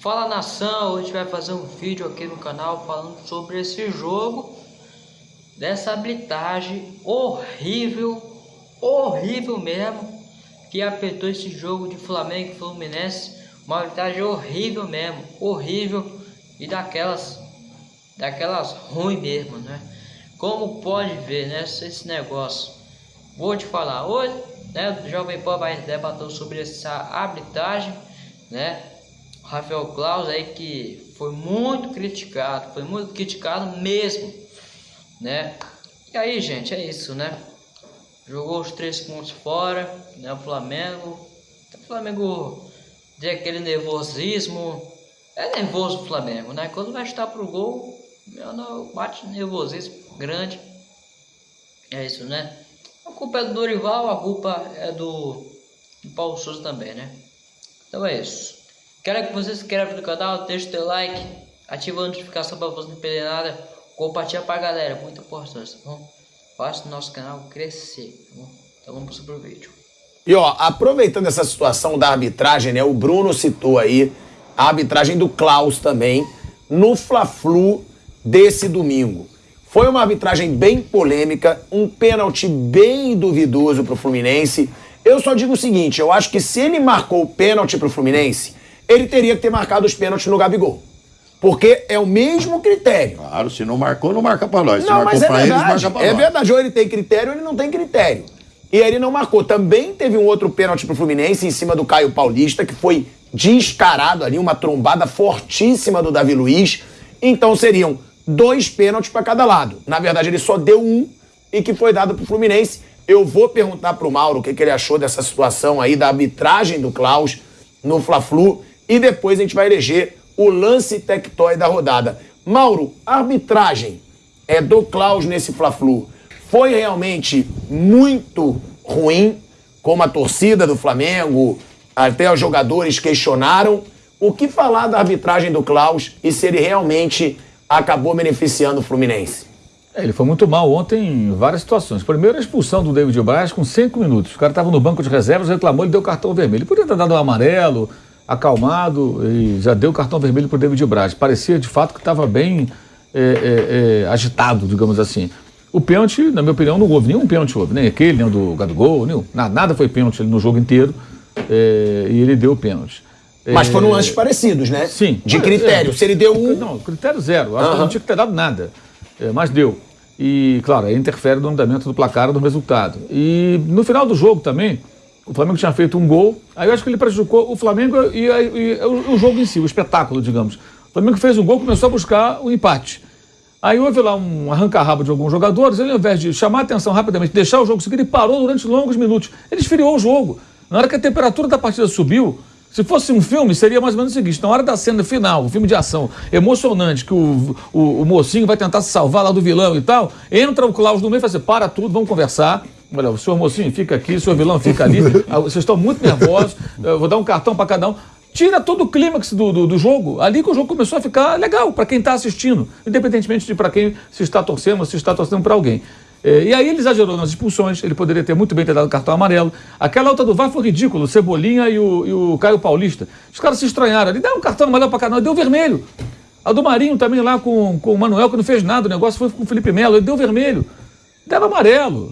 Fala nação, hoje vai fazer um vídeo aqui no canal falando sobre esse jogo dessa arbitragem horrível, horrível mesmo que apertou esse jogo de Flamengo e Fluminense, uma arbitragem horrível mesmo, horrível e daquelas daquelas ruim mesmo, né? Como pode ver, né, esse negócio. Vou te falar hoje, né, o Jovem Pan vai debater sobre essa arbitragem, né? Rafael Claus aí que foi muito criticado, foi muito criticado mesmo, né? E aí, gente, é isso, né? Jogou os três pontos fora, né? O Flamengo, o Flamengo tem aquele nervosismo, é nervoso o Flamengo, né? Quando vai estar pro gol, meu não bate nervosismo grande. É isso, né? A culpa é do Dorival, a culpa é do, do Paulo Souza também, né? Então é isso. Quero que você se inscreva no canal, deixe seu like, ativa a notificação para você não perder nada, compartilha para a galera, muito importante, tá bom? Faça o nosso canal crescer, tá bom? Então vamos para o vídeo. E ó, aproveitando essa situação da arbitragem, né? O Bruno citou aí a arbitragem do Klaus também no Fla-Flu desse domingo. Foi uma arbitragem bem polêmica, um pênalti bem duvidoso para o Fluminense. Eu só digo o seguinte, eu acho que se ele marcou o pênalti para o Fluminense, ele teria que ter marcado os pênaltis no Gabigol. Porque é o mesmo critério. Claro, se não marcou, não marca pra nós. Se não, marcou mas é pra verdade, eles, marca pra é nós. verdade. Ou ele tem critério ou ele não tem critério. E ele não marcou. Também teve um outro pênalti pro Fluminense em cima do Caio Paulista, que foi descarado ali, uma trombada fortíssima do Davi Luiz. Então seriam dois pênaltis para cada lado. Na verdade, ele só deu um e que foi dado pro Fluminense. Eu vou perguntar pro Mauro o que, que ele achou dessa situação aí, da arbitragem do Klaus no Fla-Flu. E depois a gente vai eleger o lance tectói da rodada. Mauro, arbitragem é do Klaus nesse Fla-Flu foi realmente muito ruim, como a torcida do Flamengo, até os jogadores questionaram. O que falar da arbitragem do Klaus e se ele realmente acabou beneficiando o Fluminense? É, ele foi muito mal ontem em várias situações. Primeiro, a expulsão do David Braz com cinco minutos. O cara estava no banco de reservas, reclamou, ele deu cartão vermelho. Ele podia ter dado um amarelo, acalmado e já deu cartão vermelho para o David Braz. Parecia, de fato, que estava bem é, é, é, agitado, digamos assim. O pênalti, na minha opinião, não houve nenhum pênalti, houve, nem aquele, nem o do Gabigol, nenhum, nada, foi pênalti no jogo inteiro é, e ele deu o pênalti. Mas É, foram lances parecidos, né? Sim. De É, critério. é. Se ele deu um. Não, critério zero. Acho que Aham. não tinha que ter dado nada. É, mas deu. E, claro, aí interfere no andamento do placar, no resultado. E no final do jogo também, o Flamengo tinha feito um gol, aí eu acho que ele prejudicou o Flamengo e, e- e o, o jogo em si, o espetáculo, digamos. O Flamengo fez um gol, começou a buscar o empate. Aí houve lá um arranca-rabo de alguns jogadores, ele ao invés de chamar a atenção rapidamente, deixar o jogo seguir, ele parou durante longos minutos. Ele esfriou o jogo. Na hora que a temperatura da partida subiu, se fosse um filme, seria mais ou menos o seguinte: na hora da cena final, um filme de ação emocionante, que o, o, o mocinho vai tentar se salvar lá do vilão e tal, entra o Klaus no meio e fala assim: para tudo, vamos conversar. Olha, o senhor mocinho fica aqui, o senhor vilão fica ali, Ah, vocês estão muito nervosos, eu vou dar um cartão para cada um. Tira todo o clímax do, do, do jogo, ali que o jogo começou a ficar legal para quem está assistindo, independentemente de para quem se está torcendo ou se está torcendo para alguém. É, e aí ele exagerou nas expulsões, ele poderia ter muito bem ter dado cartão amarelo. Aquela outra do VAR foi ridículo, o Cebolinha e o, e o Caio Paulista. Os caras se estranharam, ele deu um cartão amarelo para cada um, deu vermelho. A do Marinho também lá com, com o Manuel, que não fez nada, o negócio foi com o Felipe Melo, ele deu vermelho. Deram amarelo.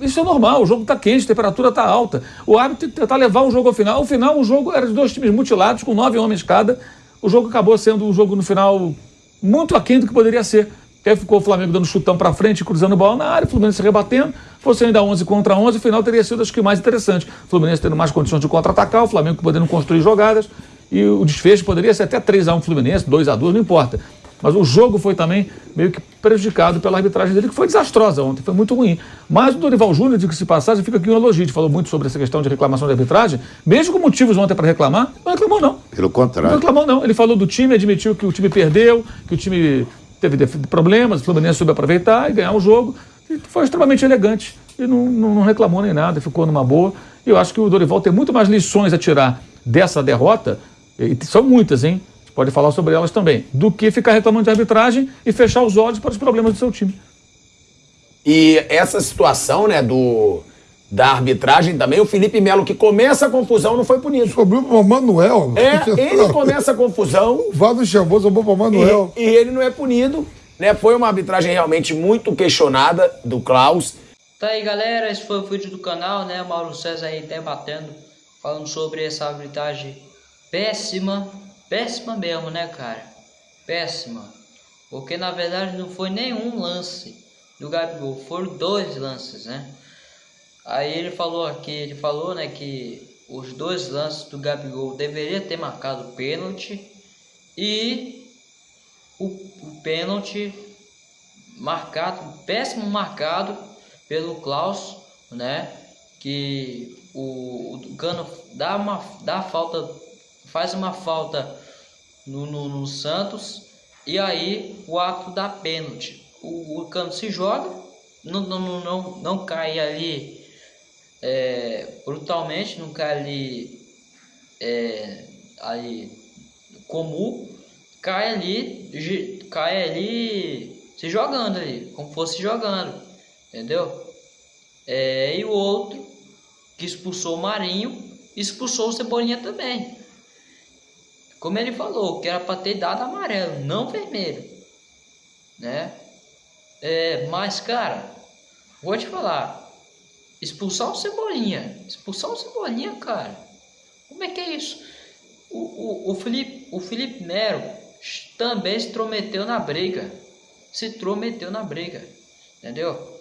Isso é normal, o jogo está quente, a temperatura está alta. O árbitro tentar levar o jogo ao final. Ao final, o jogo era de dois times mutilados, com nove homens cada. O jogo acabou sendo um jogo no final muito aquém do que poderia ser. Até ficou o Flamengo dando chutão para frente, cruzando bola na área, o Fluminense se rebatendo. Fosse ainda 11 contra 11, o final teria sido acho que mais interessante. O Fluminense tendo mais condições de contra-atacar, o Flamengo podendo construir jogadas. E o desfecho poderia ser até 3x1 Fluminense, 2x2, não importa. Mas o jogo foi também meio que prejudicado pela arbitragem dele, que foi desastrosa ontem, foi muito ruim. Mas o Dorival Júnior, de que se passagem, fica aqui um elogio. Falou muito sobre essa questão de reclamação de arbitragem, mesmo com motivos ontem para reclamar, não reclamou não. Pelo Não contrário. reclamou não. Ele falou do time, admitiu que o time perdeu, que o time teve problemas, o Fluminense soube aproveitar e ganhar o jogo. E foi extremamente elegante. E não, não, não reclamou nem nada, ficou numa boa. E eu acho que o Dorival tem muito mais lições a tirar dessa derrota, e são muitas, hein? Pode falar sobre elas também, do que ficar reclamando de arbitragem e fechar os olhos para os problemas do seu time. E essa situação, né, do, da arbitragem também. O Felipe Melo, que começa a confusão, não foi punido. Sobrou para Manuel. É, ele começa a confusão. O Vado chamou, sobrou para Manuel. E, e, ele não é punido. Né? Foi uma arbitragem realmente muito questionada do Klaus. Tá aí, galera. Esse foi o vídeo do canal, né? Mauro César aí debatendo, falando sobre essa arbitragem péssima. Péssima mesmo, né, cara? Péssima. Porque na verdade não foi nenhum lance do Gabigol, foram dois lances, né? Aí ele falou aqui, ele falou, né, que os dois lances do Gabigol deveria ter marcado pênalti e o, o pênalti marcado, péssimo marcado pelo Klaus, né? Que o, o Cano dá uma dá falta, faz uma falta no, no, no Santos e aí o ato da pênalti. O, o Cano se joga, não, não, não, não cai ali é, brutalmente, não cai ali, é, ali comum, cai ali, cai ali se jogando ali, como fosse jogando, entendeu? É, e o outro que expulsou o Marinho, expulsou o Cebolinha também. Como ele falou, que era para ter dado amarelo, não vermelho, né? É, mas cara, vou te falar, Expulsar o Cebolinha. Expulsar o Cebolinha, cara. Como é que é isso? O, o, o, Felipe, o Felipe Mero também se intrometeu na briga. Se intrometeu na briga. Entendeu?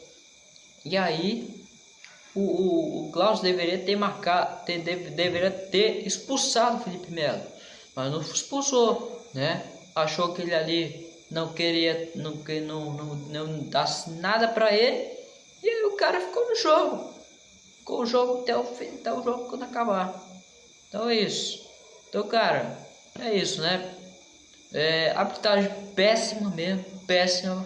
E aí, o, o, o Klaus deveria ter marcado, ter, deve, deveria ter expulsado o Felipe Melo. Mas não expulsou, né? Achou que ele ali não queria, não, não, não, não dasse nada para ele e aí o cara ficou no jogo. Ficou o jogo até o fim, até o jogo quando acabar. Então é isso. Então, cara, é isso, né? É, arbitragem péssima mesmo, péssima.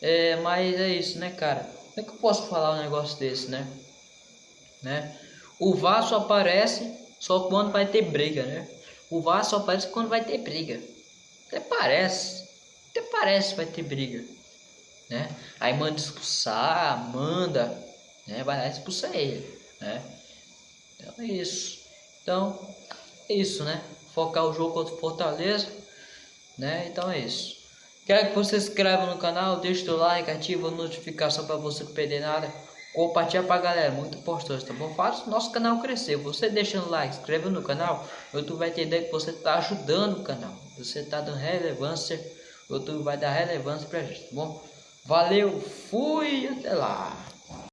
É, mas é isso, né, cara? Como é que eu posso falar um negócio desse, né? né? O VAR só aparece só quando vai ter briga, né? O VAR só aparece quando vai ter briga. Até parece. Até parece que vai ter briga né? Aí manda expulsar, manda, né? Vai lá expulsar ele, né? Então é isso. Então, é isso, né? Focar o jogo contra o Fortaleza, né? Então é isso. Quero que você se inscreva no canal, deixe o like, ativa a notificação para você não perder nada. Compartilha pra galera, muito importante, tá bom? Faz o nosso canal crescer. Você deixando like, inscrevendo no canal, o YouTube vai entender que você está ajudando o canal. Você está dando relevância, o YouTube vai dar relevância pra gente, tá bom? Valeu, fui, até lá.